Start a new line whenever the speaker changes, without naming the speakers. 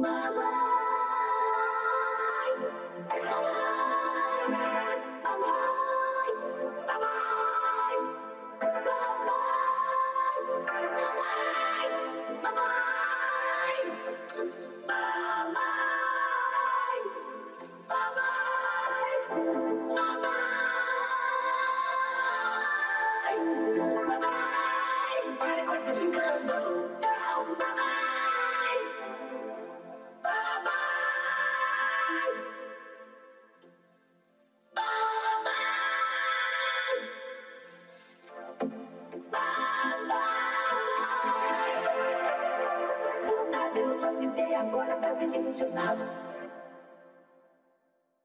Para com esse escândalo. Agora pra ver se funcionava.